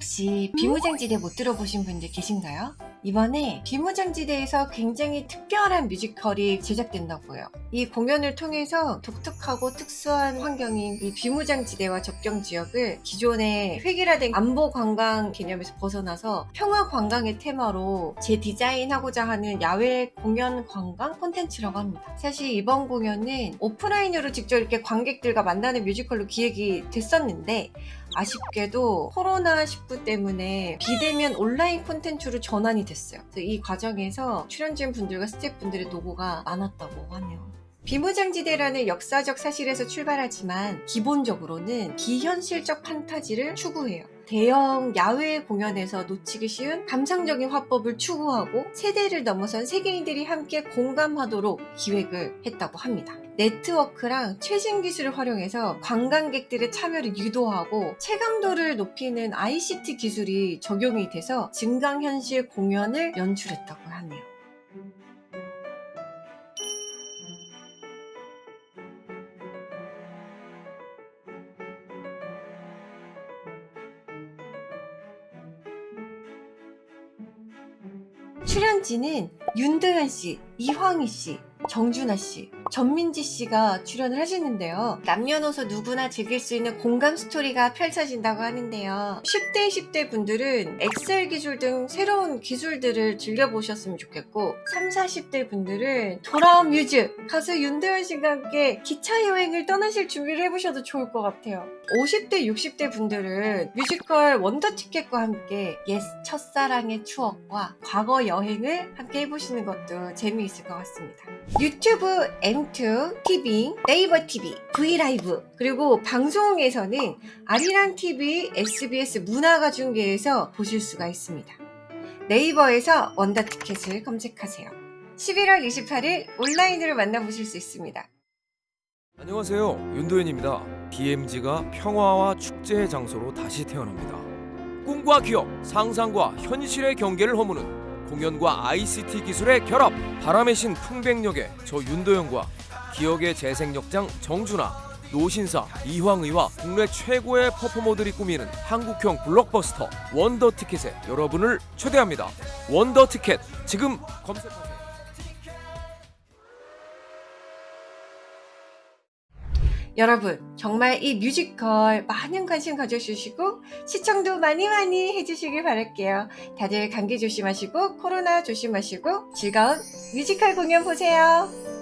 혹시 비무장지대 못 들어보신 분들 계신가요? 이번에 비무장지대에서 굉장히 특별한 뮤지컬이 제작된다고요. 이 공연을 통해서 독특하고 특수한 환경인 이 비무장지대와 접경 지역을 기존의 획일화된 안보 관광 개념에서 벗어나서 평화 관광의 테마로 재디자인하고자 하는 야외 공연 관광 콘텐츠라고 합니다. 사실 이번 공연은 오프라인으로 직접 이렇게 관객들과 만나는 뮤지컬로 기획이 됐었는데 아쉽게도 코로나19 때문에 비대면 온라인 콘텐츠로 전환이 됐어요. 이 과정에서 출연진 분들과 스태프분들의 노고가 많았다고 하네요. 비무장지대라는 역사적 사실에서 출발하지만 기본적으로는 비현실적 판타지를 추구해요. 대형 야외 공연에서 놓치기 쉬운 감상적인 화법을 추구하고 세대를 넘어선 세계인들이 함께 공감하도록 기획을 했다고 합니다. 네트워크랑 최신 기술을 활용해서 관광객들의 참여를 유도하고 체감도를 높이는 ICT 기술이 적용이 돼서 증강현실 공연을 연출했다고 출연진은 윤도현 씨, 이황의 씨, 정준하 씨, 전민지 씨가 출연을 하시는데요. 남녀노소 누구나 즐길 수 있는 공감 스토리가 펼쳐진다고 하는데요. 10대, 20대 분들은 XR 기술 등 새로운 기술들을 즐겨보셨으면 좋겠고 30, 40대 분들은 돌아온 뮤즈, 가수 윤도현 씨가 함께 기차 여행을 떠나실 준비를 해보셔도 좋을 것 같아요. 50대, 60대 분들은 뮤지컬 원더티켓과 함께 옛 첫사랑의 추억과 과거 여행을 함께 해보시는 것도 재미 있을 것 같습니다. 유튜브 M2, TV, 네이버 TV, 브이라이브 그리고 방송에서는 아리랑 TV, SBS 문화가 중계에서 보실 수가 있습니다. 네이버에서 원더 티켓을 검색하세요. 11월 28일 온라인으로 만나보실 수 있습니다. 안녕하세요 윤도현입니다 BMG가 평화와 축제의 장소로 다시 태어납니다 꿈과 기업, 상상과 현실의 경계를 허무는 공연과 ICT 기술의 결합 바람의 신 풍백역의 저 윤도현과 기억의 재생역장 정준하 노신사, 이황의와 국내 최고의 퍼포머들이 꾸미는 한국형 블록버스터 원더티켓에 여러분을 초대합니다. 원더티켓 지금 검색하세요 여러분 정말 이 뮤지컬 많은 관심 가져주시고 시청도 많이 많이 해주시길 바랄게요. 다들 감기 조심하시고 코로나 조심하시고 즐거운 뮤지컬 공연 보세요.